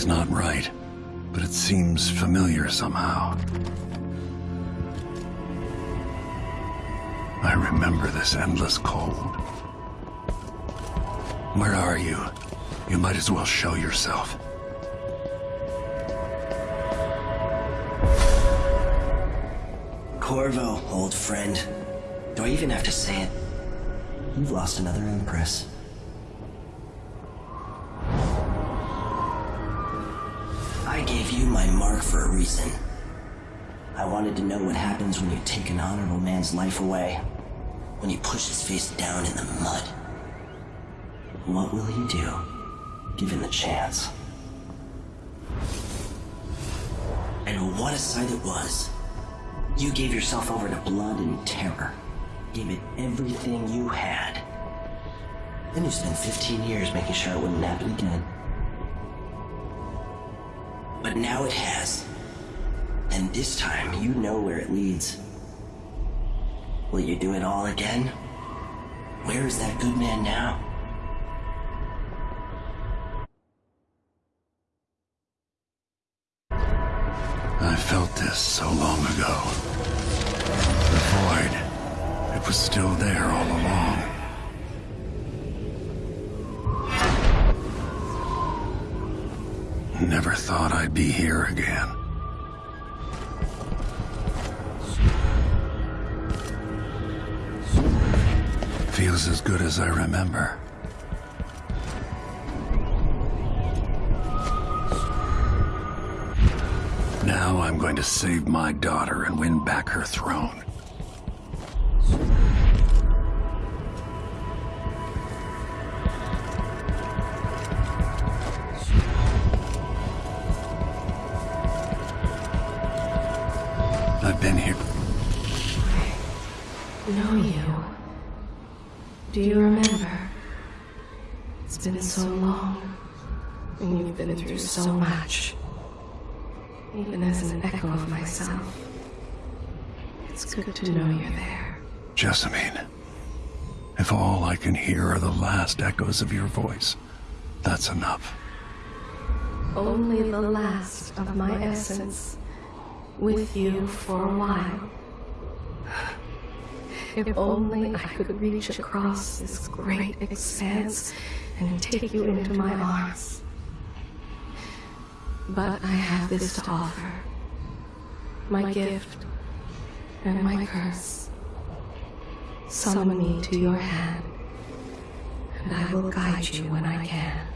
Something's not right, but it seems familiar somehow. I remember this endless cold. Where are you? You might as well show yourself. Corvo, old friend. Do I even have to say it? You've lost another Empress. Mark for a reason. I wanted to know what happens when you take an honorable man's life away. When you push his face down in the mud. What will he do, given the chance? And what a sight it was. You gave yourself over to blood and terror. Gave it everything you had. Then you spent 15 years making sure it wouldn't happen again. But now it has. And this time, you know where it leads. Will you do it all again? Where is that good man now? I felt this so long ago. The void. It was still there all along. Never thought I'd be here again. Feels as good as I remember. Now I'm going to save my daughter and win back her throne. Do you remember? It's been so long, and you've been through so much. Even as an echo of myself, it's good to know you're there. Jessamine, if all I can hear are the last echoes of your voice, that's enough. Only the last of my essence, with you for a while. If only I could reach across this great expanse and take you into my arms. But I have this to offer. My gift and my curse. Summon me to your hand, and I will guide you when I can.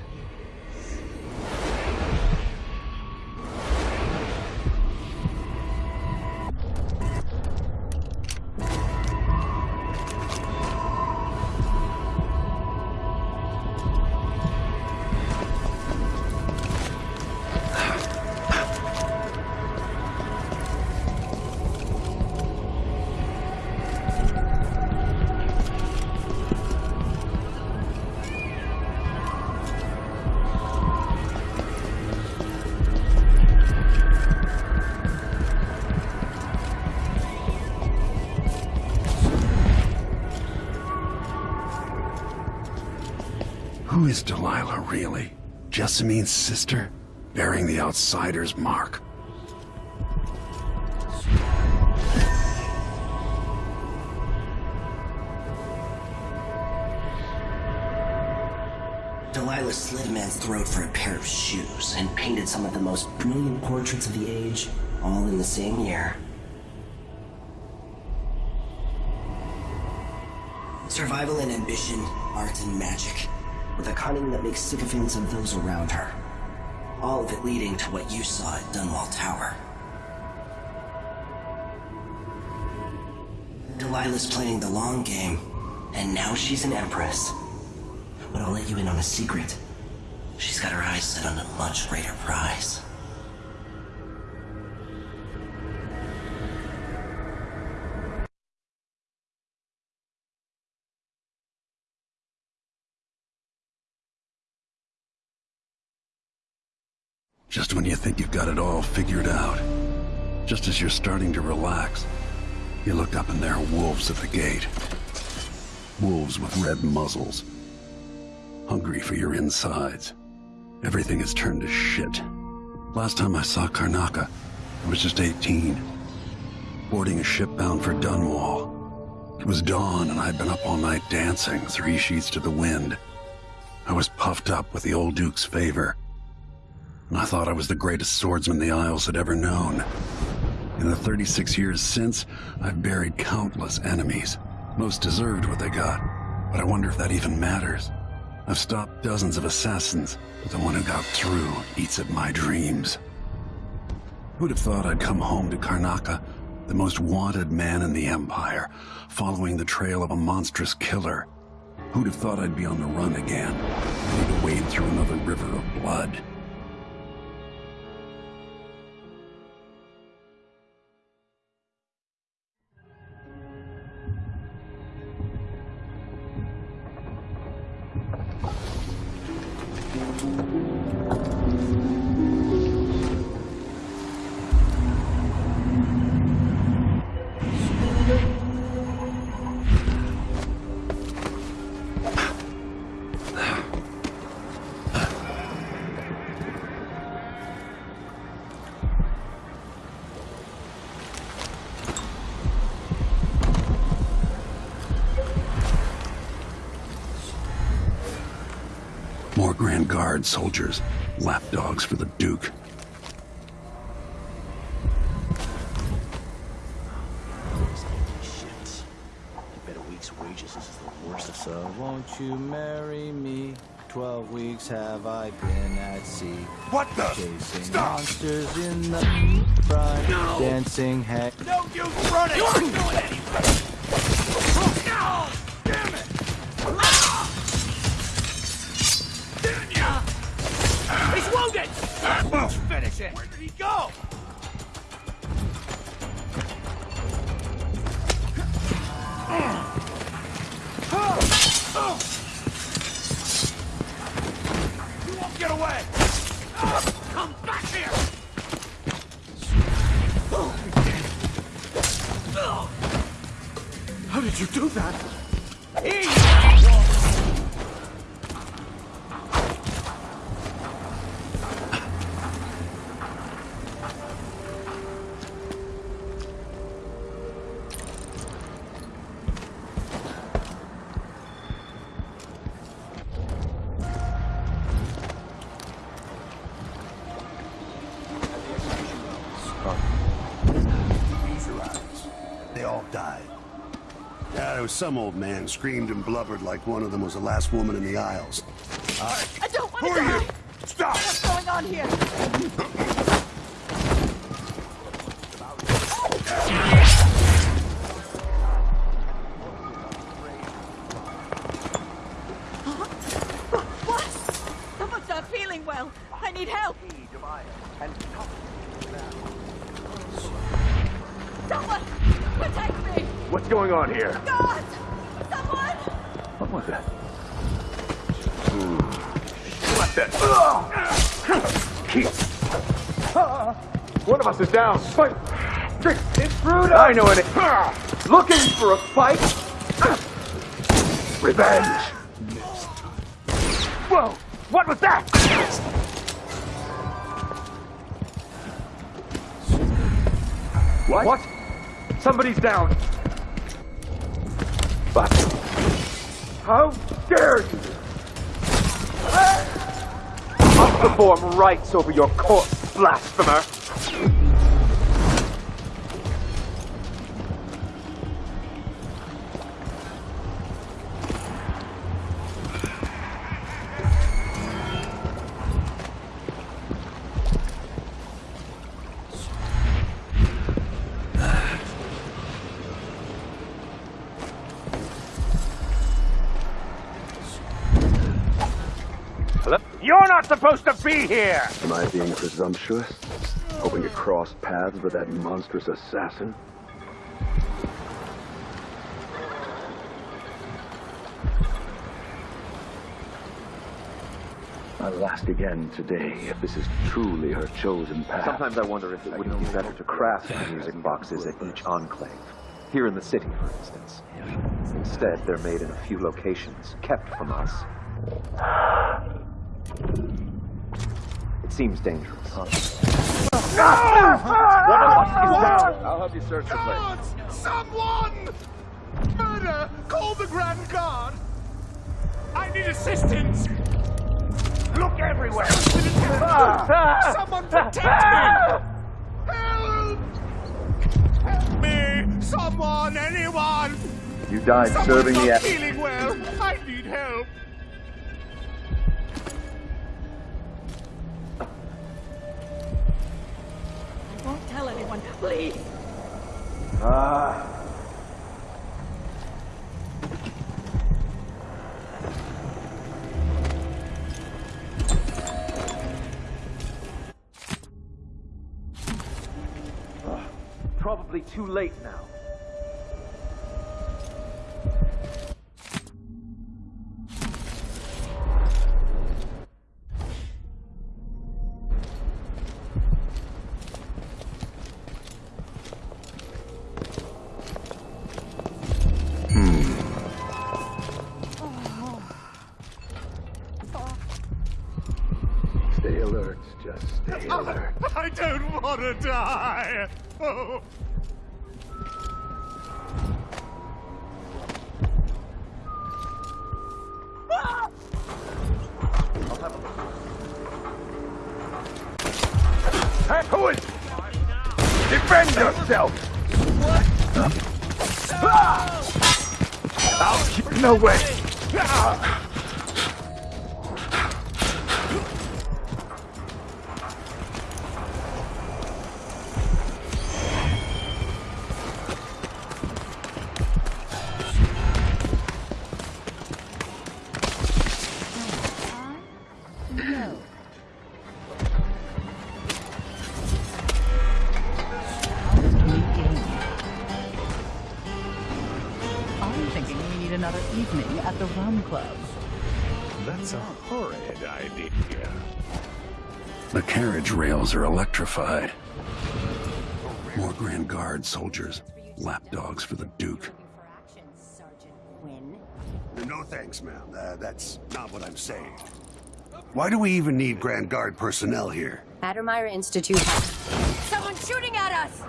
Is Delilah really? Jessamine's sister? Bearing the outsider's mark. Delilah slit a man's throat for a pair of shoes and painted some of the most brilliant portraits of the age, all in the same year. Survival and ambition, art and magic, with a cunning that makes sycophants of those around her. All of it leading to what you saw at Dunwall Tower. Delilah's playing the long game, and now she's an empress. But I'll let you in on a secret. She's got her eyes set on a much greater prize. Just when you think you've got it all figured out. Just as you're starting to relax, you look up and there are wolves at the gate. Wolves with red muzzles. Hungry for your insides. Everything has turned to shit. Last time I saw Karnaca, I was just 18, boarding a ship bound for Dunwall. It was dawn and I'd been up all night dancing, three sheets to the wind. I was puffed up with the old Duke's favor, and I thought I was the greatest swordsman the Isles had ever known. In the 36 years since, I've buried countless enemies. Most deserved what they got, but I wonder if that even matters. I've stopped dozens of assassins, but the one who got through eats at my dreams. Who'd have thought I'd come home to Karnaca, the most wanted man in the Empire, following the trail of a monstrous killer? Who'd have thought I'd be on the run again, ready to wade through another river of blood? More Grand Guard soldiers, lapdogs for the Duke. Shit. I bet a week's wages is the worst of So won't you marry me? Twelve weeks have I been at sea. What the? Chasing Stop! monsters in the brine. No! Dancing heck. No use running! You aren't doing anything! How did you do that? They all died. Yeah, there was some old man screamed and blubbered like one of them was the last woman in the Isles. I uh, don't want Who to are die! you? Stop! What's going on here? What? Someone's not feeling well. I need help. Someone, protect me! What's going on here? God! Someone! What was that? What the? Keith! One of us is down. Fight! Trick! Intruder! I know it. Looking for a fight? Revenge! Whoa! What was that? What? What? Somebody's down. But how dare you? I'll perform rites over your corpse, blasphemer. Not supposed to be here! Am I being presumptuous? Hoping to cross paths with that monstrous assassin? I'll ask again today if this is truly her chosen path. Sometimes I wonder if it wouldn't be better to craft the music boxes at each enclave. Here in the city, for instance. Instead, they're made in a few locations, kept from us. It seems dangerous. Ah! Ah! I'll help you search the place. Someone! Murder! Call the Grand Guard! I need assistance! Look everywhere! Someone protect me! Help! Help me! Someone! Anyone! You died Someone's serving not the... feeling well! I need help! Please. Ah. Ah, Probably too late now. To die! Oh. Hey, who is... Defend yourself! What? Ah! I'll keep... No way! I'm That's a horrid idea. The carriage rails are electrified. More Grand Guard soldiers, lapdogs for the Duke. No thanks, ma'am. Uh, that's not what I'm saying. Why do we even need Grand Guard personnel here? Addermire Institute has... Someone's shooting at us!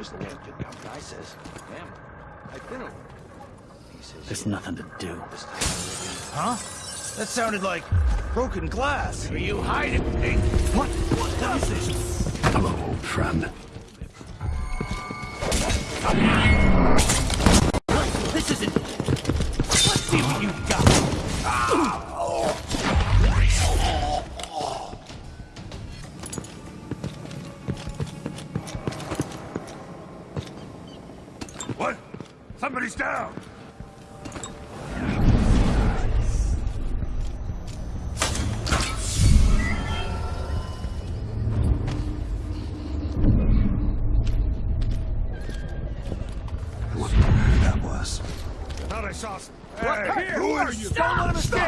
Just let the guy says, damn, I've been over. He says, There's nothing to do. huh? That sounded like broken glass. Are you hiding me? What? What is this? Hello, old friend. Somebody's down! What that was? Thought I saw some... Right Hey, here. who are you? Don't let him Stop!